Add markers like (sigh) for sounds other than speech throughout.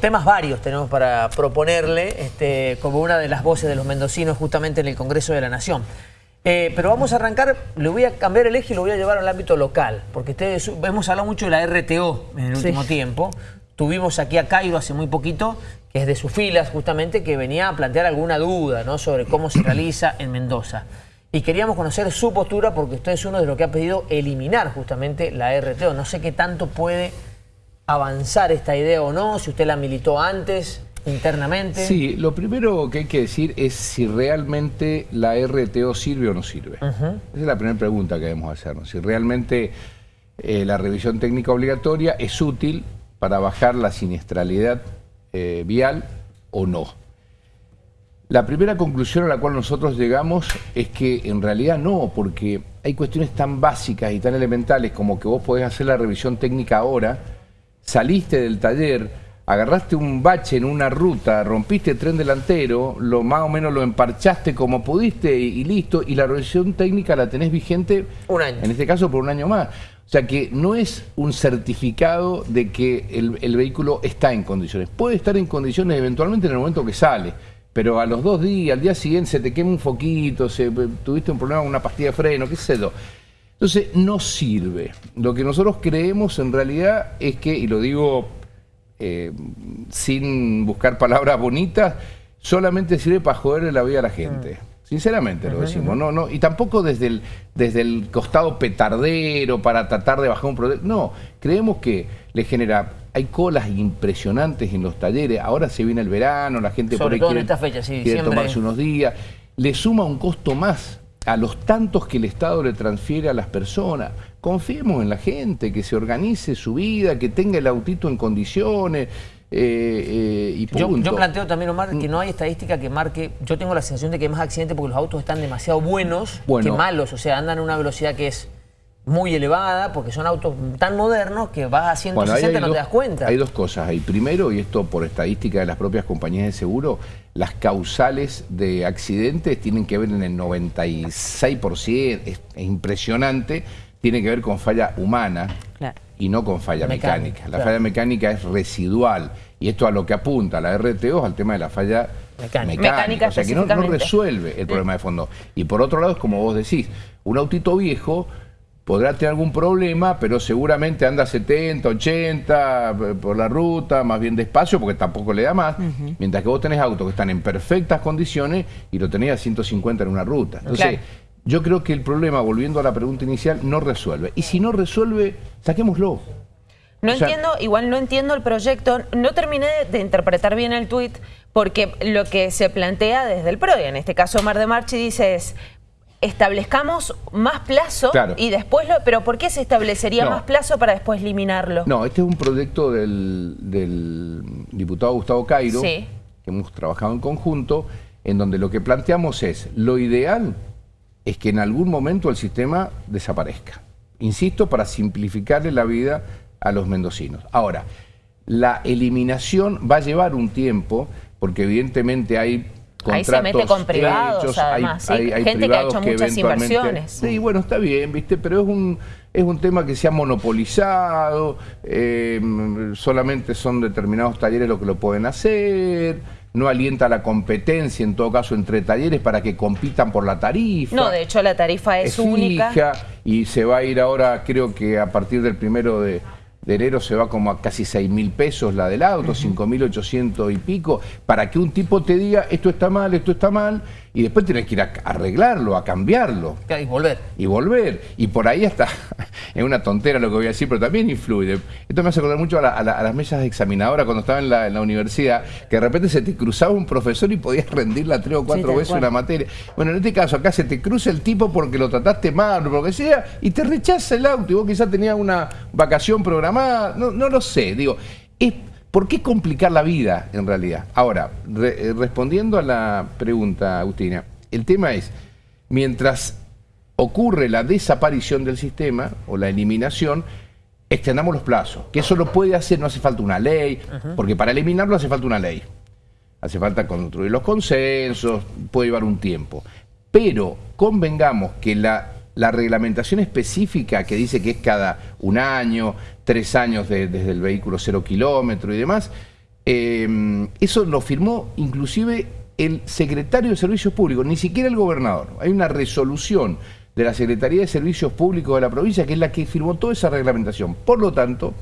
Temas varios tenemos para proponerle este, como una de las voces de los mendocinos justamente en el Congreso de la Nación. Eh, pero vamos a arrancar, le voy a cambiar el eje y lo voy a llevar al ámbito local, porque ustedes, hemos hablado mucho de la RTO en el último tiempo. Tuvimos aquí a Cairo hace muy poquito, que es de sus filas justamente, que venía a plantear alguna duda ¿no? sobre cómo se realiza en Mendoza. Y queríamos conocer su postura porque usted es uno de los que ha pedido eliminar justamente la RTO. No sé qué tanto puede avanzar esta idea o no, si usted la militó antes, internamente. Sí, lo primero que hay que decir es si realmente la RTO sirve o no sirve. Esa es la primera pregunta que debemos hacernos. Si realmente eh, la revisión técnica obligatoria es útil para bajar la siniestralidad eh, vial o no. La primera conclusión a la cual nosotros llegamos es que en realidad no, porque hay cuestiones tan básicas y tan elementales como que vos podés hacer la revisión técnica ahora, saliste del taller, agarraste un bache en una ruta, rompiste el tren delantero, lo más o menos lo emparchaste como pudiste y, listo, y la revisión técnica la tenés vigente, un año. en este caso por un año más. O sea que no es un certificado de que el, vehículo está en condiciones. Puede estar en condiciones eventualmente en el momento que sale, pero a los dos días, al día siguiente se te quema un foquito, se, tuviste un problema con una pastilla de freno, qué sé yo. Entonces, no sirve. Lo que nosotros creemos en realidad es que, y lo digo eh, sin buscar palabras bonitas, solamente sirve para joderle la vida a la gente. Mm. Sinceramente lo decimos, no, no, y tampoco desde el, desde el costado petardero para tratar de bajar un problema. No, creemos que le genera, hay colas impresionantes en los talleres, ahora se viene el verano, la gente por ahí quiere, esta fecha, quiere tomarse unos días, le suma un costo más a los tantos que el Estado le transfiere a las personas. Confiemos en la gente, que se organice su vida, que tenga el autito en condiciones, eh, eh, y yo, yo, planteo también, Omar, que no hay estadística que marque... Yo tengo la sensación de que hay más accidentes porque los autos están demasiado buenos que malos. O sea, andan a una velocidad que es muy elevada porque son autos tan modernos que vas a 160 y no te das cuenta. Hay dos cosas ahí. Primero, y esto por estadística de las propias compañías de seguro, las causales de accidentes tienen que ver en el 96%, es, impresionante, tiene que ver con falla humana y no con falla mecánica. La falla mecánica es residual y esto a lo que apunta la RTO es al tema de la falla mecánica, o sea que no, no resuelve el problema de fondo. Y por otro lado es como vos decís, un autito viejo podrá tener algún problema, pero seguramente anda 70, 80 eh, por la ruta, más bien despacio, porque tampoco le da más, mientras que vos tenés autos que están en perfectas condiciones y lo tenés a 150 en una ruta. Entonces, yo creo que el problema, volviendo a la pregunta inicial, no resuelve. Y si no resuelve, saquémoslo. No entiendo, igual no entiendo el proyecto, no terminé de, interpretar bien el tuit, porque lo que se plantea desde el PRO, en este caso Mar de Marchi dice es, establezcamos más plazo y después lo... ¿Pero por qué se establecería más plazo para después eliminarlo? No, este es un proyecto del, diputado Gustavo Cairo, que hemos trabajado en conjunto, en donde lo que planteamos es, lo ideal es que en algún momento el sistema desaparezca. Insisto, para simplificarle la vida a los mendocinos. Ahora, la eliminación va a llevar un tiempo, porque evidentemente hay Ahí se mete con privados, además, hay, gente que ha hecho muchas inversiones. Sí, bueno, está bien, ¿viste? Pero es un, es un tema que se ha monopolizado, eh, solamente son determinados talleres los que lo pueden hacer, no alienta la competencia, en todo caso, entre talleres para que compitan por la tarifa. No, de hecho la tarifa es, única. y se va a ir ahora, creo que a partir del primero de de enero se va como a casi 6 mil pesos la del auto, 5 mil 800 y pico, para que un tipo te diga esto está mal, esto está mal, y después tienes que ir a arreglarlo, a cambiarlo. Y volver. Y volver. Y por ahí hasta, (laughs) es una tontera lo que voy a decir, pero también influye. Esto me hace acordar mucho a, las mesas examinadoras cuando estaba en la, universidad, que de repente se te cruzaba un profesor y podías (laughs) rendirla tres o cuatro veces una materia. Bueno, en este caso acá se te cruza el tipo porque lo trataste mal o lo que sea, y te rechaza el auto, y vos quizás tenías una vacación programada no, no lo sé, digo, ¿por qué complicar la vida en realidad? Ahora, eh, respondiendo a la pregunta, Agustina, el tema es, mientras ocurre la desaparición del sistema o la eliminación, extendamos los plazos, que eso lo puede hacer, no hace falta una ley, porque para eliminarlo hace falta una ley. Hace falta construir los consensos, puede llevar un tiempo. Pero convengamos que la la reglamentación específica que dice que es cada un año, tres años desde el vehículo cero kilómetro y demás, eh, eso lo firmó inclusive el secretario de Servicios Públicos, ni siquiera el gobernador. Hay una resolución de la Secretaría de Servicios Públicos de la provincia que es la que firmó toda esa reglamentación. Por lo tanto,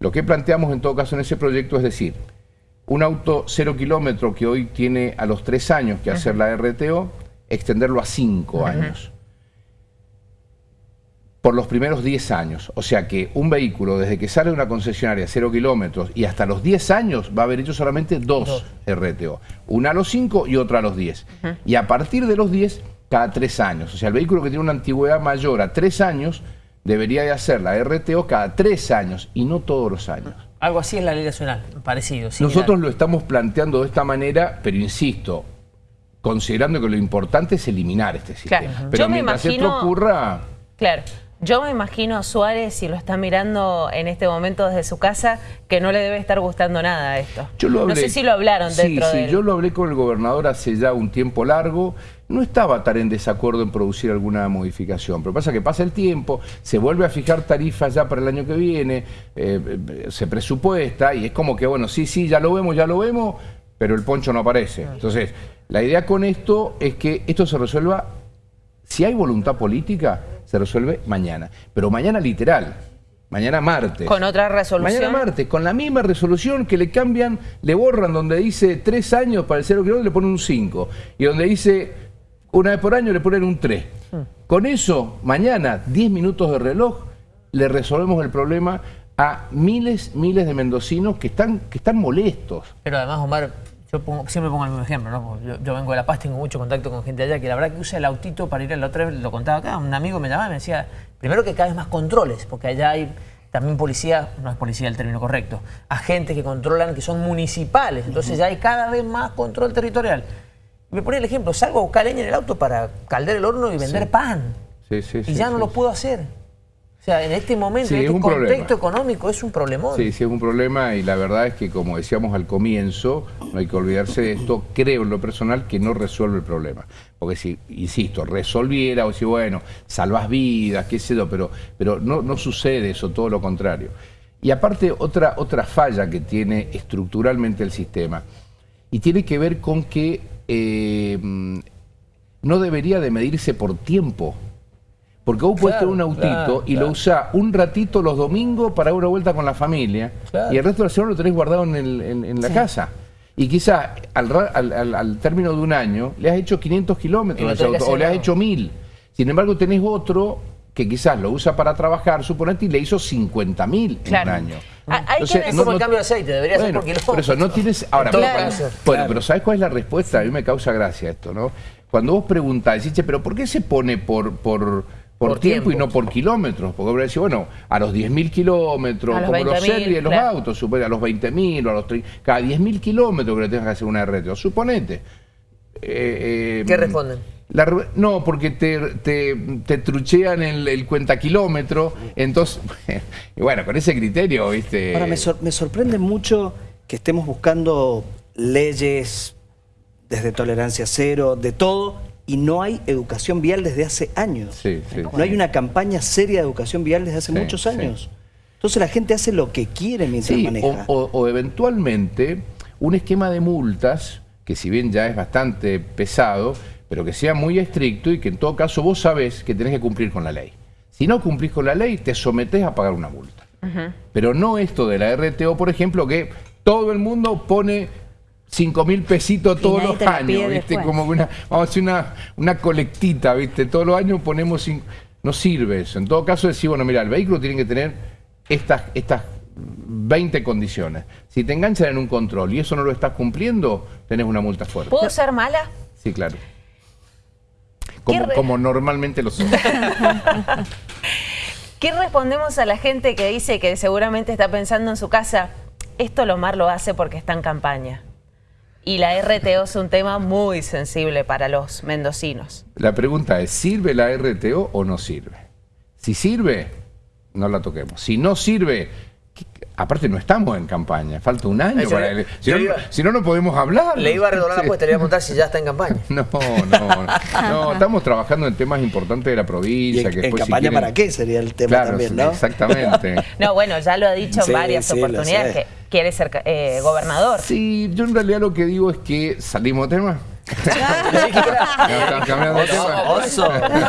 lo que planteamos en todo caso en ese proyecto es decir, un auto cero kilómetro que hoy tiene a los tres años que hacer la RTO, extenderlo a cinco años por los primeros 10 años. O sea que un vehículo desde que sale de una concesionaria a 0 kilómetros y hasta los 10 años va a haber hecho solamente dos, RTO. Una a los 5 y otra a los 10. Y a partir de los 10, cada 3 años. O sea, el vehículo que tiene una antigüedad mayor a 3 años debería de hacer la RTO cada 3 años y no todos los años. Algo así es la ley nacional, parecido. Nosotros lo estamos planteando de esta manera, pero insisto, considerando que lo importante es eliminar este sistema. Pero mientras esto ocurra... Claro. Yo me imagino a Suárez, si lo está mirando en este momento desde su casa, que no le debe estar gustando nada esto. no sé si lo hablaron dentro sí, de yo lo hablé con el gobernador hace ya un tiempo largo. No estaba tan en desacuerdo en producir alguna modificación. Pero pasa que pasa el tiempo, se vuelve a fijar tarifas ya para el año que viene, eh, se presupuesta y es como que, bueno, sí, sí, ya lo vemos, ya lo vemos, pero el poncho no aparece. Entonces, la idea con esto es que esto se resuelva, si hay voluntad política, se resuelve mañana. Pero mañana literal, mañana martes. ¿Con otra resolución? Mañana martes, con la misma resolución que le cambian, le borran donde dice tres años para el cero kilómetro, le ponen un 5. Y donde dice una vez por año le ponen un 3. Hmm. Con eso, mañana, 10 minutos de reloj, le resolvemos el problema a miles, miles de mendocinos que están, que están molestos. Pero además, Omar, yo siempre pongo el mismo ejemplo, ¿no? Yo, vengo de La Paz, tengo mucho contacto con gente allá, que la verdad que usa el autito para ir a la otra vez, lo contaba acá, un amigo me llamaba y me decía, primero que cada vez más controles, porque allá hay también policía, no es policía el término correcto, agentes que controlan, que son municipales, entonces ya hay cada vez más control territorial. Me ponía el ejemplo, salgo a buscar leña en el auto para calder el horno y vender pan. Sí, sí, y ya no lo puedo hacer. O sea, en este momento, en este contexto económico, es un problemón. Sí, sí, es un problema y la verdad es que, como decíamos al comienzo, no hay que olvidarse de esto, creo en lo personal que no resuelve el problema. Porque si, insisto, resolviera o si, bueno, salvas vidas, qué sé yo, pero, pero no, no sucede eso, todo lo contrario. Y aparte, otra, otra falla que tiene estructuralmente el sistema, y tiene que ver con que eh, no debería de medirse por tiempo. Porque vos puedes tener un autito y lo usás un ratito los domingos para una vuelta con la familia y el resto de la semana lo tenés guardado en, la casa. Y quizás al, término de un año le has hecho 500 kilómetros o le has hecho 1000. Sin embargo, tenés otro que quizás lo usa para trabajar, suponete, y le hizo 50 mil en un año. Entonces, es como el cambio de aceite, debería ser por kilómetros. Por eso, no tienes... Ahora, bueno, pero ¿sabes cuál es la respuesta? A mí me causa gracia esto, ¿no? Cuando vos preguntás, decís, pero ¿por qué se pone por... por por, tiempo, y no por kilómetros. Porque vos decís, bueno, a los 10.000 kilómetros, como los series, los autos, supone a los 20.000 o a los 30, cada 10.000 kilómetros que le tengas que hacer una RTO. Suponete. Eh, ¿Qué responden? no, porque te, te, truchean el, el cuenta kilómetro, entonces, (laughs) y bueno, con ese criterio, viste... Ahora, me, me sorprende mucho que estemos buscando leyes desde tolerancia cero, de todo, y no hay educación vial desde hace años. no hay una campaña seria de educación vial desde hace muchos años. Entonces la gente hace lo que quiere mientras maneja. O, eventualmente un esquema de multas, que si bien ya es bastante pesado, pero que sea muy estricto y que en todo caso vos sabés que tenés que cumplir con la ley. Si no cumplís con la ley, te sometés a pagar una multa. Pero no esto de la RTO, por ejemplo, que todo el mundo pone 5 mil pesitos todos los años, ¿viste? Como una, vamos a hacer una, una colectita, ¿viste? Todos los años ponemos... no sirve eso. En todo caso, decir, bueno, mira, el vehículo tiene que tener estas, estas 20 condiciones. Si te enganchan en un control y eso no lo estás cumpliendo, tenés una multa fuerte. ¿Puedo ser mala? Sí, claro. Como, como normalmente lo son. (laughs) ¿Qué respondemos a la gente que dice que seguramente está pensando en su casa, esto Lomar lo hace porque está en campaña? Y la RTO es un tema muy sensible para los mendocinos. La pregunta es, ¿sirve la RTO o no sirve? Si sirve, no la toquemos. Si no sirve, aparte no estamos en campaña, falta un año para si, no, no, podemos hablar. Le iba a redoblar la apuesta, le iba a preguntar si ya está en campaña. (laughs) No, no, no, estamos trabajando en temas importantes de la provincia. ¿En, campaña para qué sería el tema también, no? exactamente. (laughs) no, bueno, ya lo ha dicho en varias oportunidades, que quiere ser eh, gobernador. Sí, yo en realidad lo que digo es que salimos de tema. (laughs) no,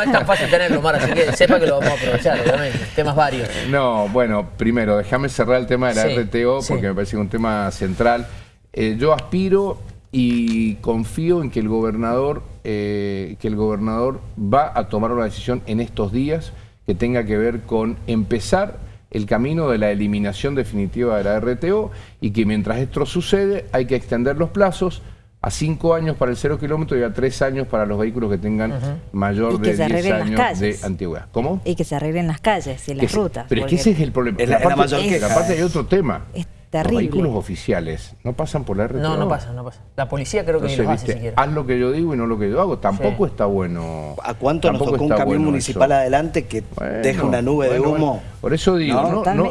es tan fácil tenerlo, Mar, así que sepa que lo vamos a aprovechar, obviamente. Temas varios. No, bueno, primero, déjame cerrar el tema de la RTO porque me parece un tema central. Eh, yo aspiro y confío en que el gobernador, eh, que el gobernador va a tomar una decisión en estos días que tenga que ver con empezar el camino de la eliminación definitiva de la RTO y que mientras esto sucede hay que extender los plazos a cinco años para el cero kilómetro y a tres años para los vehículos que tengan mayor de 10 años de antigüedad. ¿Cómo? Y que se arreglen las calles y las rutas. Pero es que ese es el problema. la, parte, hay otro tema. Terrible. Los vehículos oficiales no pasan por la RTO. No, no pasan, no pasan. La policía creo que ni lo hace siquiera. Haz lo que yo digo y no lo que yo hago. Tampoco está bueno. ¿A cuánto nos tocó un camión municipal adelante que deja una nube de humo? Por eso digo, no,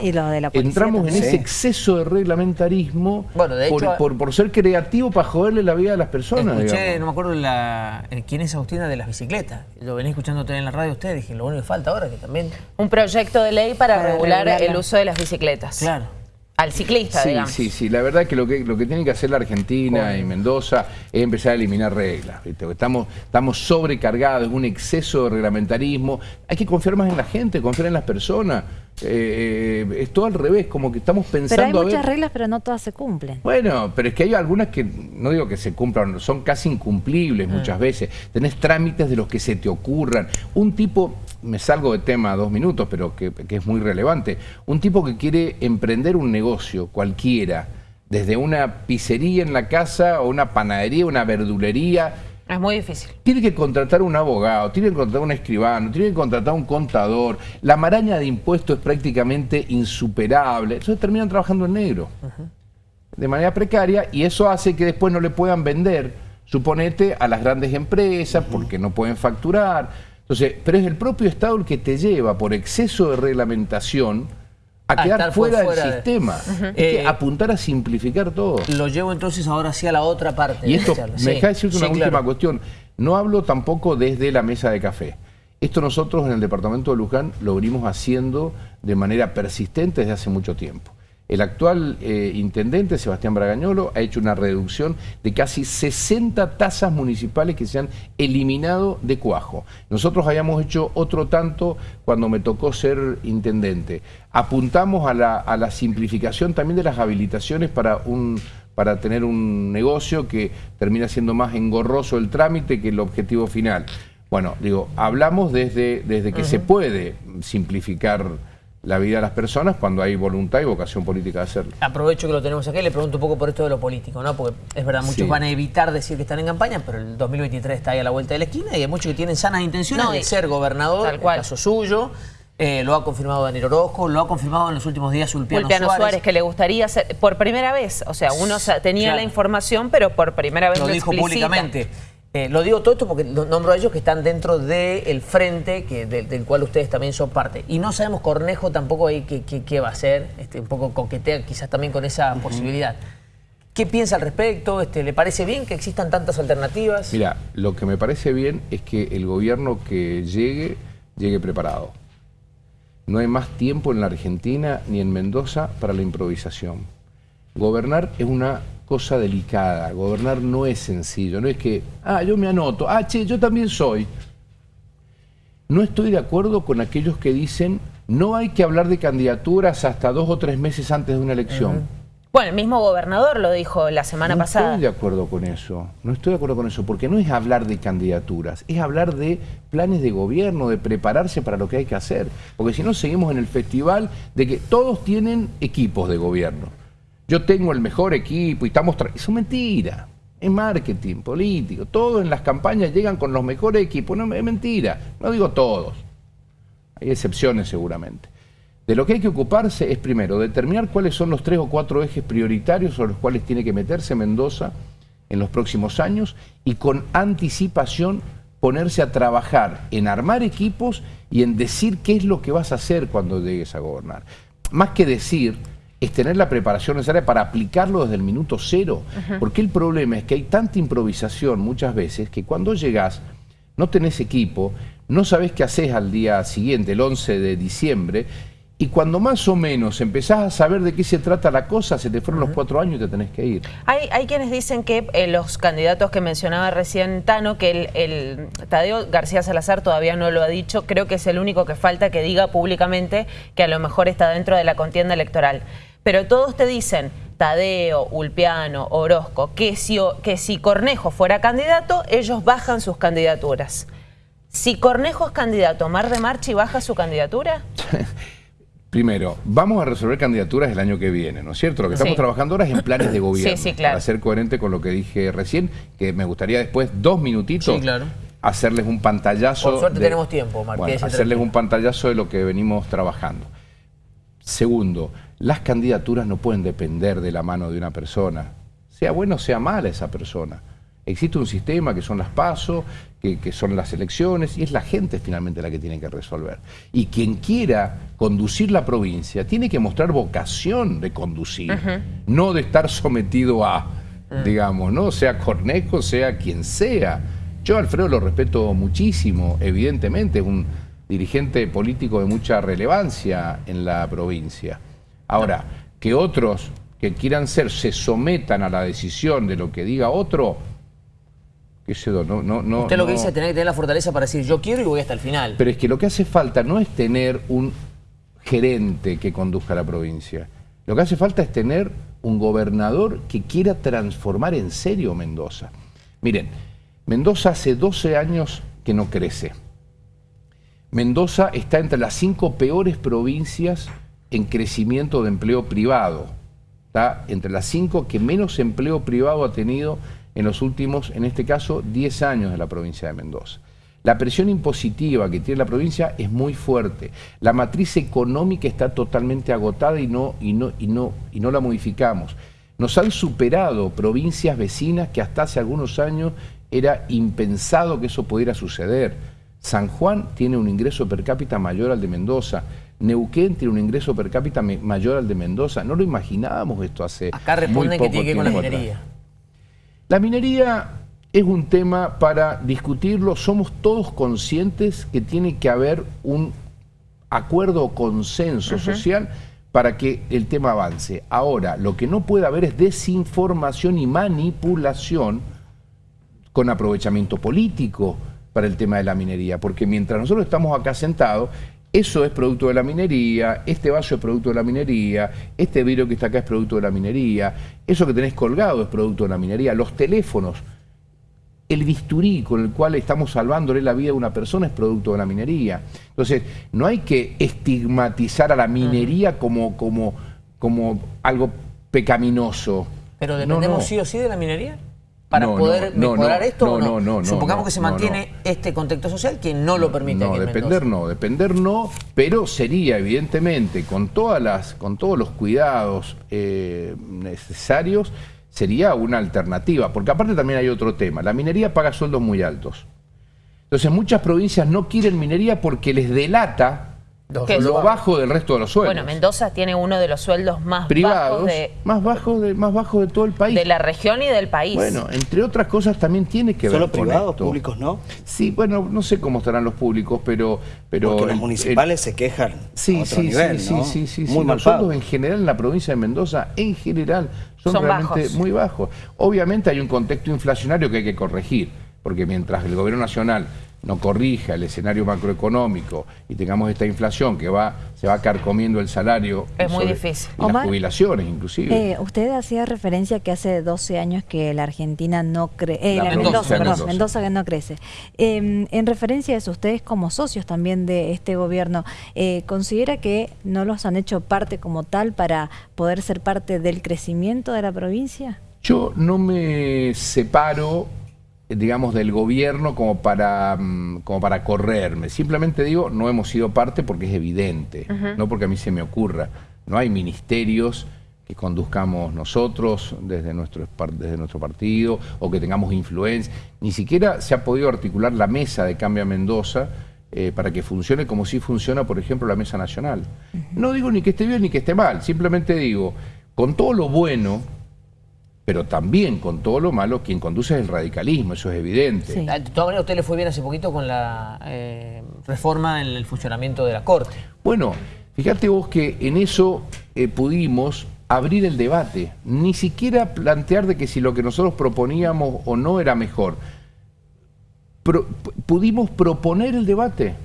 entramos en ese exceso de reglamentarismo bueno, de hecho, por, por, ser creativo para joderle la vida a las personas. Escuché, no me acuerdo la, eh, quién es Agustina de las bicicletas. Lo venía escuchando en la radio ustedes, dije, lo único que falta ahora que también... Un proyecto de ley para, regular el uso de las bicicletas. Claro al ciclista, sí, digamos. Sí, sí, la verdad es que lo que, lo que tiene que hacer la Argentina y Mendoza es empezar a eliminar reglas. Estamos, estamos sobrecargados, un exceso de reglamentarismo. Hay que confiar más en la gente, confiar en las personas. Eh, es todo al revés, como que estamos pensando... Pero hay muchas reglas, pero no todas se cumplen. Bueno, pero es que hay algunas que, no digo que se cumplan, son casi incumplibles mm. muchas veces. Tenés trámites de los que se te ocurran. Un tipo, me salgo de tema dos minutos, pero que, es muy relevante, un tipo que quiere emprender un negocio cualquiera, desde una pizzería en la casa o una panadería, una verdulería, es muy difícil. Tiene que contratar un abogado, tiene que contratar un escribano, tiene que contratar un contador. La maraña de impuestos es prácticamente insuperable. Entonces terminan trabajando en negro. De manera precaria y eso hace que después no le puedan vender, suponete, a las grandes empresas porque no pueden facturar. Entonces, pero es el propio Estado el que te lleva por exceso de reglamentación a, quedar fuera, del sistema. Eh, apuntar a simplificar todo. Lo llevo entonces ahora hacia la otra parte. Y esto, me deja decirte una última cuestión. No hablo tampoco desde la mesa de café. Esto nosotros en el departamento de Luján lo venimos haciendo de manera persistente desde hace mucho tiempo. El actual eh, intendente, Sebastián Bragañolo, ha hecho una reducción de casi 60 tasas municipales que se han eliminado de cuajo. Nosotros habíamos hecho otro tanto cuando me tocó ser intendente. Apuntamos a la, simplificación también de las habilitaciones para un para tener un negocio que termina siendo más engorroso el trámite que el objetivo final. Bueno, digo, hablamos desde, desde que se puede simplificar la vida de las personas cuando hay voluntad y vocación política de hacerlo. Aprovecho que lo tenemos aquí, le pregunto un poco por esto de lo político, ¿no? Porque es verdad, muchos van a evitar decir que están en campaña, pero el 2023 está ahí a la vuelta de la esquina y hay muchos que tienen sanas intenciones de ser gobernador, tal cual. el caso suyo. Eh, lo ha confirmado Daniel Orozco, lo ha confirmado en los últimos días Ulpiano, Ulpiano Suárez. que le gustaría ser, por primera vez, o sea, uno tenía la información, pero por primera vez lo, dijo públicamente. Eh, lo digo todo esto porque nombro a ellos que están dentro del frente que, del cual ustedes también son parte. Y no sabemos Cornejo tampoco ahí qué, va a hacer, este, un poco coquetea quizás también con esa posibilidad. ¿Qué piensa al respecto? Este, ¿Le parece bien que existan tantas alternativas? Mira, lo que me parece bien es que el gobierno que llegue, llegue preparado. No hay más tiempo en la Argentina ni en Mendoza para la improvisación. Gobernar es una cosa delicada. Gobernar no es sencillo. No es que, ah, yo me anoto, ah, che, yo también soy. No estoy de acuerdo con aquellos que dicen no hay que hablar de candidaturas hasta dos o tres meses antes de una elección. Bueno, el mismo gobernador lo dijo la semana pasada. No estoy de acuerdo con eso, no estoy de acuerdo con eso, porque no es hablar de candidaturas, es hablar de planes de gobierno, de prepararse para lo que hay que hacer. Porque si no, seguimos en el festival de que todos tienen equipos de gobierno yo tengo el mejor equipo y estamos... Eso es mentira. Es marketing, político. Todos en las campañas llegan con los mejores equipos. No, es mentira. No digo todos. Hay excepciones seguramente. De lo que hay que ocuparse es primero determinar cuáles son los tres o cuatro ejes prioritarios sobre los cuales tiene que meterse Mendoza en los próximos años y con anticipación ponerse a trabajar en armar equipos y en decir qué es lo que vas a hacer cuando llegues a gobernar. Más que decir, es tener la preparación necesaria para aplicarlo desde el minuto cero. Porque el problema es que hay tanta improvisación muchas veces que cuando llegás no tenés equipo, no sabés qué haces al día siguiente, el 11 de diciembre, y cuando más o menos empezás a saber de qué se trata la cosa, se te fueron los cuatro años y te tenés que ir. Hay, hay quienes dicen que eh, los candidatos que mencionaba recién Tano, que el, el, Tadeo García Salazar todavía no lo ha dicho, creo que es el único que falta que diga públicamente que a lo mejor está dentro de la contienda electoral. Pero todos te dicen, Tadeo, Ulpiano, Orozco, que si, que si Cornejo fuera candidato, ellos bajan sus candidaturas. Si Cornejo es candidato, ¿Mar de Marchi baja su candidatura? (laughs) Primero, vamos a resolver candidaturas el año que viene, ¿no es cierto? Lo que estamos trabajando ahora es en planes de gobierno. Sí, sí, claro. Para ser coherente con lo que dije recién, que me gustaría después, dos minutitos, hacerles un pantallazo. Por suerte tenemos tiempo, Marqués. hacerles un pantallazo de lo que venimos trabajando. Segundo, las candidaturas no pueden depender de la mano de una persona, sea bueno o sea mala esa persona. Existe un sistema que son las pasos, que, son las elecciones, y es la gente finalmente la que tiene que resolver. Y quien quiera conducir la provincia tiene que mostrar vocación de conducir, no de estar sometido a, mm. digamos, ¿no? Sea Cornejo, sea quien sea. Yo Alfredo lo respeto muchísimo, evidentemente, un dirigente político de mucha relevancia en la provincia. Ahora, que otros que quieran ser se sometan a la decisión de lo que diga otro, no, no, no, Usted lo que dice es tener que tener la fortaleza para decir yo quiero y voy hasta el final. Pero es que lo que hace falta no es tener un gerente que conduzca la provincia. Lo que hace falta es tener un gobernador que quiera transformar en serio Mendoza. Miren, Mendoza hace 12 años que no crece. Mendoza está entre las cinco peores provincias en crecimiento de empleo privado. Está entre las cinco que menos empleo privado ha tenido en los últimos, en este caso, 10 años de la provincia de Mendoza. La presión impositiva que tiene la provincia es muy fuerte. La matriz económica está totalmente agotada y no, y no, y no, y no la modificamos. Nos han superado provincias vecinas que hasta hace algunos años era impensado que eso pudiera suceder. San Juan tiene un ingreso per cápita mayor al de Mendoza. Neuquén tiene un ingreso per cápita mayor al de Mendoza. No lo imaginábamos esto hace Acá responden que tiene que con la minería. La minería es un tema para discutirlo. Somos todos conscientes que tiene que haber un acuerdo o consenso social para que el tema avance. Ahora, lo que no puede haber es desinformación y manipulación con aprovechamiento político para el tema de la minería, porque mientras nosotros estamos acá sentados, eso es producto de la minería, este vaso es producto de la minería, este vidrio que está acá es producto de la minería, eso que tenés colgado es producto de la minería, los teléfonos, el bisturí con el cual estamos salvándole la vida a una persona es producto de la minería. Entonces, no hay que estigmatizar a la minería como, como, como algo pecaminoso. ¿Pero dependemos sí o sí de la minería? Para poder mejorar esto o no? no Supongamos que se mantiene este contexto social que no lo permite. No, depender no, depender no, pero sería evidentemente con todas las, con todos los cuidados eh, necesarios, sería una alternativa, porque aparte también hay otro tema, la minería paga sueldos muy altos. Entonces muchas provincias no quieren minería porque les delata lo bajo del resto de los sueldos. Bueno, Mendoza tiene uno de los sueldos más Privados, bajos de... Más bajos de, más bajos de todo el país. De la región y del país. Bueno, entre otras cosas también tiene que ver con privados, públicos no? Sí, bueno, no sé cómo estarán los públicos, pero... pero Porque los municipales se quejan sí, sí, nivel, sí, sí, sí, sí, Muy Los sueldos en general en la provincia de Mendoza, en general, son, realmente muy bajos. Obviamente hay un contexto inflacionario que hay que corregir, porque mientras el gobierno nacional no corrija el escenario macroeconómico y tengamos esta inflación que va se va carcomiendo el salario es muy difícil. y las jubilaciones inclusive. Eh, usted hacía referencia que hace 12 años que la Argentina no crece, eh, Mendoza, perdón, Mendoza. que no crece. Em, en referencia a eso, ustedes como socios también de este gobierno, eh, ¿considera que no los han hecho parte como tal para poder ser parte del crecimiento de la provincia? Yo no me separo digamos, del gobierno como para, mm, como para correrme. Simplemente digo, no hemos sido parte porque es evidente, no porque a mí se me ocurra. No hay ministerios que conduzcamos nosotros desde nuestro, desde nuestro partido o que tengamos influencia. Ni siquiera se ha podido articular la mesa de Cambia Mendoza eh, para que funcione como si funciona, por ejemplo, la mesa nacional. No digo ni que esté bien ni que esté mal, simplemente digo, con todo lo bueno pero también con todo lo malo, quien conduce es el radicalismo, eso es evidente. Ah, de todas maneras, a usted le fue bien hace poquito con la eh, reforma en el funcionamiento de la Corte. Bueno, Fíjate vos que en eso eh, pudimos abrir el debate, ni siquiera plantear de que si lo que nosotros proponíamos o no era mejor. pudimos proponer el debate,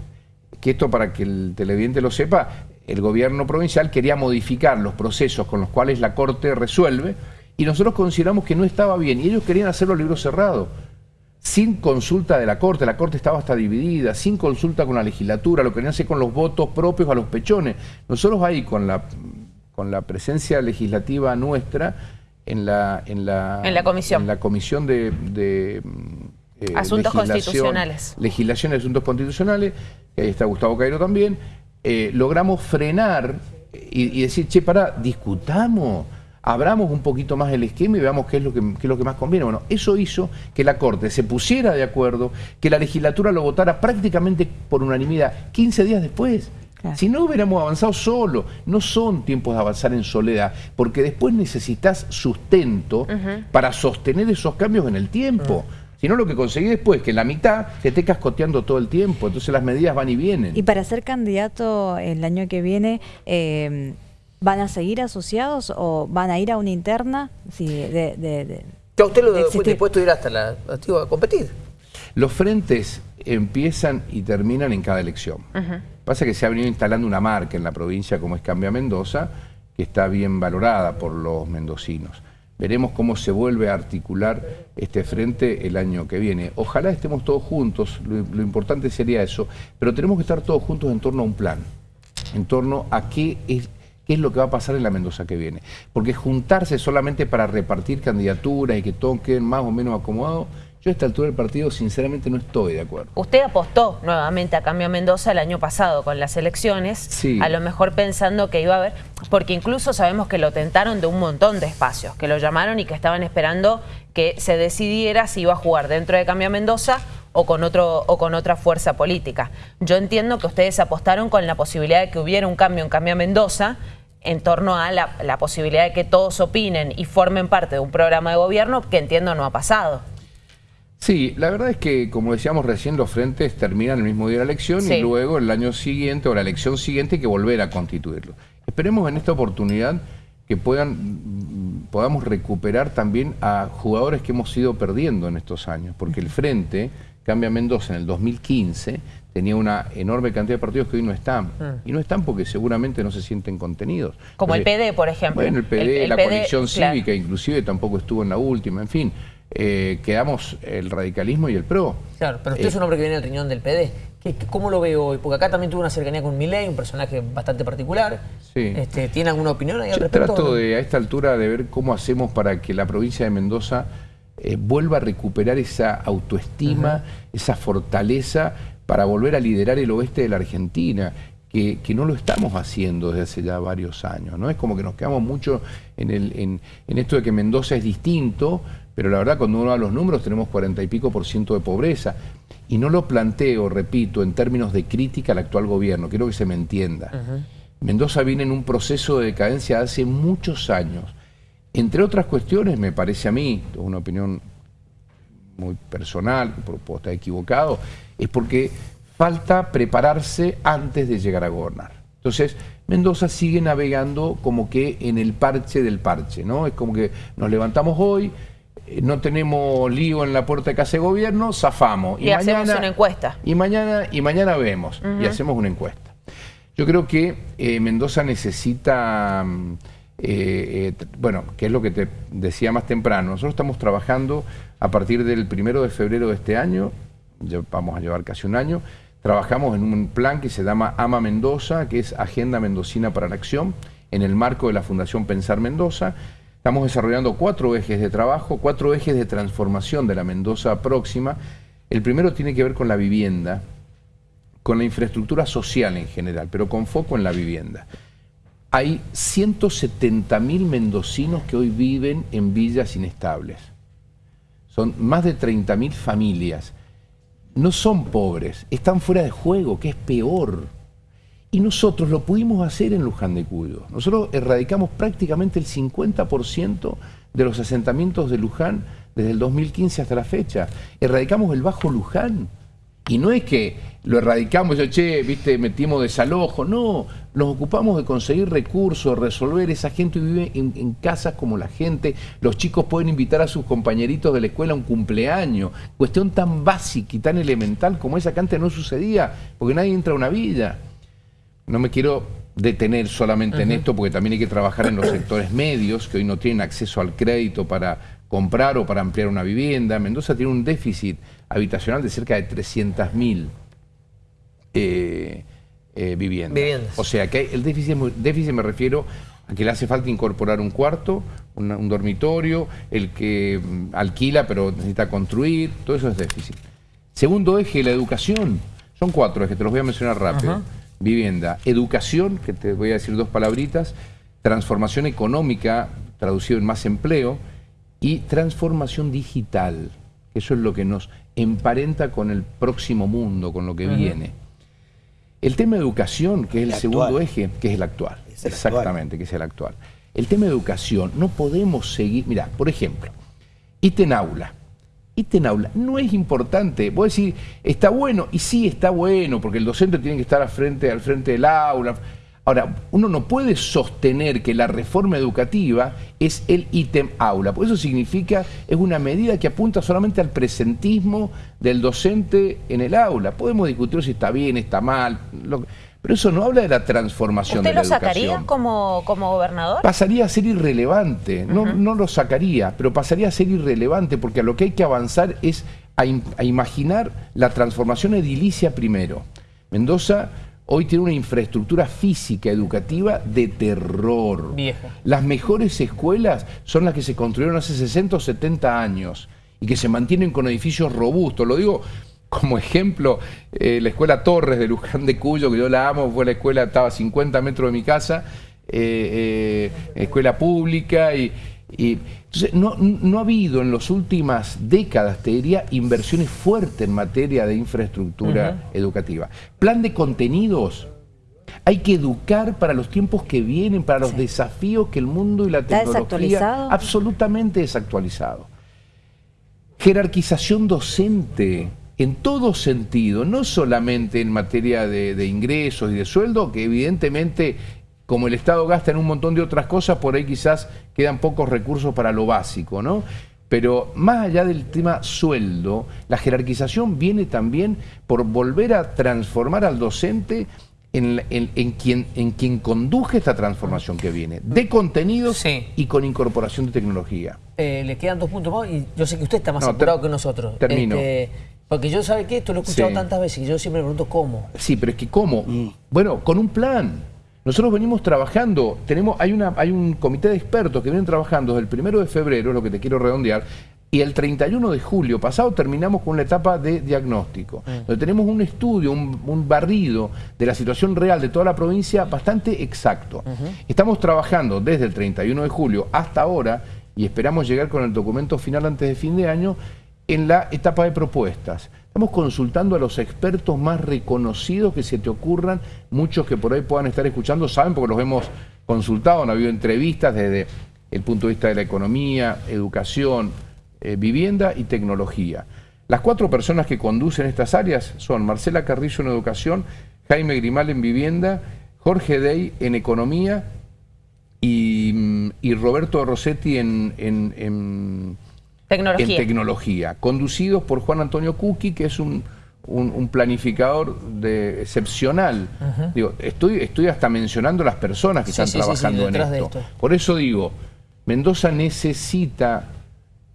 que esto para que el televidente lo sepa, el gobierno provincial quería modificar los procesos con los cuales la Corte resuelve y nosotros consideramos que no estaba bien. Y ellos querían hacerlo a libro cerrado, sin consulta de la Corte, la Corte estaba hasta dividida, sin consulta con la legislatura, lo querían hacer con los votos propios a los pechones. Nosotros ahí con la, con la presencia legislativa nuestra en la, en la, en la comisión, en la comisión de, eh, Asuntos constitucionales. Legislación de Asuntos Constitucionales, ahí está Gustavo Cairo también, eh, logramos frenar y, decir, che, para, discutamos, abramos un poquito más el esquema y veamos qué es, lo que, es lo que más conviene. Bueno, eso hizo que la Corte se pusiera de acuerdo, que la legislatura lo votara prácticamente por unanimidad 15 días después. Si no hubiéramos avanzado solo, no son tiempos de avanzar en soledad, porque después necesitas sustento para sostener esos cambios en el tiempo sino lo que conseguí después, que en la mitad te esté cascoteando todo el tiempo, entonces las medidas van y vienen. Y para ser candidato el año que viene, eh, ¿van a seguir asociados o van a ir a una interna? Sí, de, de, usted lo fue dispuesto a ir hasta la a competir. Los frentes empiezan y terminan en cada elección. Pasa que se ha venido instalando una marca en la provincia como es Cambia Mendoza, que está bien valorada por los mendocinos. Veremos cómo se vuelve a articular este frente el año que viene. Ojalá estemos todos juntos, lo, importante sería eso, pero tenemos que estar todos juntos en torno a un plan, en torno a qué es, qué es lo que va a pasar en la Mendoza que viene. Porque juntarse solamente para repartir candidaturas y que todos queden más o menos acomodados, yo a esta altura del partido sinceramente no estoy de acuerdo. Usted apostó nuevamente a Cambio Mendoza el año pasado con las elecciones, a lo mejor pensando que iba a haber, porque incluso sabemos que lo tentaron de un montón de espacios, que lo llamaron y que estaban esperando que se decidiera si iba a jugar dentro de Cambio Mendoza o con, otro, o con otra fuerza política. Yo entiendo que ustedes apostaron con la posibilidad de que hubiera un cambio en Cambio Mendoza, en torno a la, la posibilidad de que todos opinen y formen parte de un programa de gobierno que entiendo no ha pasado. Sí, la verdad es que, como decíamos recién, los frentes terminan el mismo día de la elección y luego el año siguiente o la elección siguiente hay que volver a constituirlo. Esperemos en esta oportunidad que puedan, podamos recuperar también a jugadores que hemos ido perdiendo en estos años, porque el Frente, Cambia Mendoza en el 2015, tenía una enorme cantidad de partidos que hoy no están. Mm. Y no están porque seguramente no se sienten contenidos. Como el PD, por ejemplo. Bueno, el PD, la coalición cívica inclusive tampoco estuvo en la última, en fin. Eh, quedamos el radicalismo y el PRO. Claro, pero usted es un hombre que viene del riñón del PD. ¿Cómo lo ve hoy? Porque acá también tuvo una cercanía con Milei, un personaje bastante particular. Sí. Este, ¿Tiene alguna opinión ahí al respecto? Trato de, a esta altura de ver cómo hacemos para que la provincia de Mendoza eh, vuelva a recuperar esa autoestima, esa fortaleza para volver a liderar el oeste de la Argentina. Que, no lo estamos haciendo desde hace ya varios años. ¿no? Es como que nos quedamos mucho en, el, en, en esto de que Mendoza es distinto, pero la verdad, cuando uno va a los números, tenemos cuarenta y pico por ciento de pobreza. Y no lo planteo, repito, en términos de crítica al actual gobierno, quiero que se me entienda. Mendoza viene en un proceso de decadencia hace muchos años. Entre otras cuestiones, me parece a mí, es una opinión muy personal, puedo estar equivocado, es porque falta prepararse antes de llegar a gobernar. Entonces, Mendoza sigue navegando como que en el parche del parche, ¿no? Es como que nos levantamos hoy, no tenemos lío en la puerta de casa de gobierno, zafamos. Y, hacemos una encuesta. Y mañana, y mañana vemos, y hacemos una encuesta. Yo creo que eh, Mendoza necesita, mm, eh, bueno, que es lo que te decía más temprano, nosotros estamos trabajando a partir del primero de febrero de este año, ya vamos a llevar casi un año, trabajamos en un plan que se llama AMA Mendoza, que es Agenda Mendocina para la Acción, en el marco de la Fundación Pensar Mendoza, Estamos desarrollando cuatro ejes de trabajo, cuatro ejes de transformación de la Mendoza próxima. El primero tiene que ver con la vivienda, con la infraestructura social en general, pero con foco en la vivienda. Hay 170.000 mendocinos que hoy viven en villas inestables. Son más de 30.000 familias. No son pobres, están fuera de juego, que es peor. Y nosotros lo pudimos hacer en Luján de Cuyo. Nosotros erradicamos prácticamente el 50% de los asentamientos de Luján desde el 2015 hasta la fecha. Erradicamos el Bajo Luján. Y no es que lo erradicamos, yo, che, viste, metimos desalojo. No, los ocupamos de conseguir recursos, resolver, esa gente vive en, casas como la gente, los chicos pueden invitar a sus compañeritos de la escuela a un cumpleaños, cuestión tan básica y tan elemental como esa que antes no sucedía, porque nadie entra a una villa. No me quiero detener solamente en esto, porque también hay que trabajar en los (coughs) sectores medios, que hoy no tienen acceso al crédito para comprar o para ampliar una vivienda. Mendoza tiene un déficit habitacional de cerca de 300.000 eh, eh, viviendas. O sea que el déficit, déficit me refiero a que le hace falta incorporar un cuarto, un dormitorio, el que mm, alquila pero necesita construir, todo eso es déficit. Segundo eje, la educación. Son cuatro ejes, te los voy a mencionar rápido. Vivienda, educación, que te voy a decir dos palabritas, transformación económica, traducido en más empleo, y transformación digital. Eso es lo que nos emparenta con el próximo mundo, con lo que viene. El tema de educación, que es el, segundo eje, que es el actual. Exactamente, que es el actual. El tema de educación, no podemos seguir... Mira, por ejemplo, ítem aula. Ítem aula no es importante. Voy a decir, está bueno, y sí está bueno, porque el docente tiene que estar al frente, al frente del aula Ahora, uno no puede sostener que la reforma educativa es el ítem aula, porque eso significa, es una medida que apunta solamente al presentismo del docente en el aula. Podemos discutir si está bien, está mal, pero eso no habla de la transformación de la educación. ¿Usted lo sacaría como, como gobernador? Pasaría a ser irrelevante, no, no lo sacaría, pero pasaría a ser irrelevante porque a lo que hay que avanzar es a imaginar la transformación edilicia primero. Mendoza hoy tiene una infraestructura física, educativa de terror. Las mejores escuelas son las que se construyeron hace 60 o 70 años y que se mantienen con edificios robustos. Lo digo como ejemplo, eh, la escuela Torres de Luján de Cuyo, que yo la amo, fue la escuela, estaba a 50 metros de mi casa, eh, eh, escuela pública y entonces, no, ha habido en las últimas décadas, te diría, inversiones fuertes en materia de infraestructura educativa. Plan de contenidos. Hay que educar para los tiempos que vienen, para los desafíos que el mundo y la tecnología... desactualizado? Absolutamente desactualizado. Jerarquización docente en todo sentido, no solamente en materia de, de ingresos y de sueldo, que evidentemente como el Estado gasta en un montón de otras cosas, por ahí quizás quedan pocos recursos para lo básico, ¿no? Pero más allá del tema sueldo, la jerarquización viene también por volver a transformar al docente en, quien, en quien conduje esta transformación que viene, de contenidos y con incorporación de tecnología. Eh, le quedan dos puntos más y yo sé que usted está más apurado que nosotros. Termino. Este, porque yo sabe que esto lo he escuchado tantas veces y yo siempre me pregunto cómo. Sí, pero es que cómo. Mm. Bueno, con un plan. Nosotros venimos trabajando, tenemos, hay, una, hay un comité de expertos que vienen trabajando desde el primero de febrero, es lo que te quiero redondear, y el 31 de julio pasado terminamos con la etapa de diagnóstico, mm. donde tenemos un estudio, un, barrido de la situación real de toda la provincia bastante exacto. Estamos trabajando desde el 31 de julio hasta ahora y esperamos llegar con el documento final antes de fin de año en la etapa de propuestas. Estamos consultando a los expertos más reconocidos que se te ocurran, muchos que por ahí puedan estar escuchando, saben porque los hemos consultado, han habido entrevistas desde el punto de vista de la economía, educación, eh, vivienda y tecnología. Las cuatro personas que conducen estas áreas son Marcela Carrillo en educación, Jaime Grimal en vivienda, Jorge Dey en economía y, Roberto Rossetti en Tecnología. en tecnología, conducidos por Juan Antonio Cuqui, que es un, planificador de, excepcional. digo, estoy, estoy hasta mencionando las personas que están trabajando en esto. Por eso digo, Mendoza necesita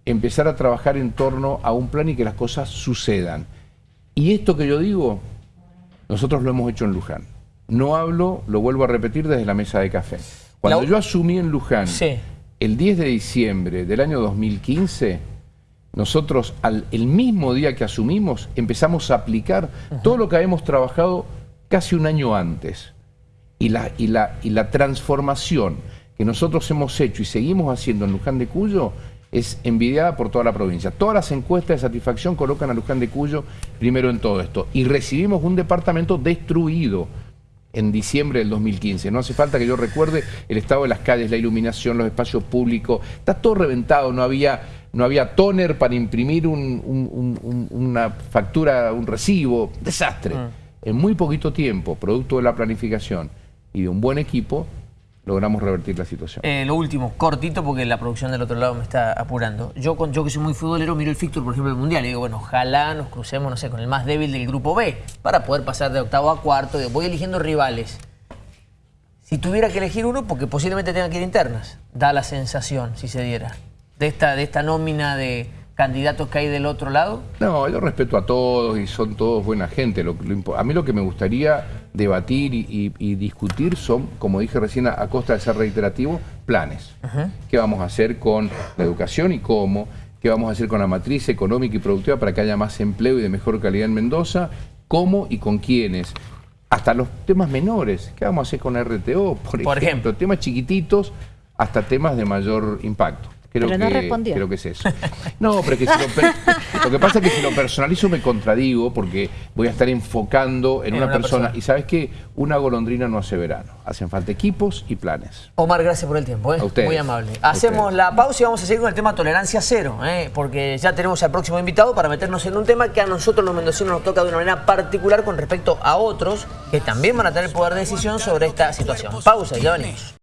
empezar a trabajar en torno a un plan y que las cosas sucedan. Y esto que yo digo, nosotros lo hemos hecho en Luján. No hablo, lo vuelvo a repetir desde la mesa de café. Cuando yo asumí en Luján el 10 de diciembre del año 2015, nosotros al, el mismo día que asumimos empezamos a aplicar todo lo que habíamos trabajado casi un año antes. Y la, y, la, y la transformación que nosotros hemos hecho y seguimos haciendo en Luján de Cuyo es envidiada por toda la provincia. Todas las encuestas de satisfacción colocan a Luján de Cuyo primero en todo esto. Y recibimos un departamento destruido en diciembre del 2015. No hace falta que yo recuerde el estado de las calles, la iluminación, los espacios públicos. Está todo reventado, no había, no había toner para imprimir una factura, un recibo. Desastre. Ah. En muy poquito tiempo, producto de la planificación y de un buen equipo, logramos revertir la situación. Eh, lo último, cortito, porque la producción del otro lado me está apurando. Yo, con, yo que soy muy futbolero, miro el fixture, por ejemplo, del Mundial, y digo, bueno, ojalá nos crucemos, no sé, con el más débil del grupo B, para poder pasar de octavo a cuarto. Voy eligiendo rivales. Si tuviera que elegir uno, porque posiblemente tenga que ir internas, da la sensación, si se diera, de esta, de esta nómina de candidatos que hay del otro lado? No, yo respeto a todos y son todos buena gente. a mí lo que me gustaría debatir y, discutir son, como dije recién, a, costa de ser reiterativo, planes. ¿Qué vamos a hacer con la educación y cómo? ¿Qué vamos a hacer con la matriz económica y productiva para que haya más empleo y de mejor calidad en Mendoza? ¿Cómo y con quiénes? Hasta los temas menores. ¿Qué vamos a hacer con RTO? Por, ejemplo, temas chiquititos hasta temas de mayor impacto. Creo pero no que, respondió. Creo que es eso. (laughs) No, pero que si lo, lo, que pasa es que si lo personalizo me contradigo porque voy a estar enfocando en, una, persona. Y sabes que una golondrina no hace verano. Hacen falta equipos y planes. Omar, gracias por el tiempo. ¿eh? Muy amable. Hacemos la pausa y vamos a seguir con el tema tolerancia cero. ¿eh? Porque ya tenemos al próximo invitado para meternos en un tema que a nosotros los mendocinos nos toca de una manera particular con respecto a otros que también van a tener poder de decisión sobre esta situación. Pausa y ya venimos.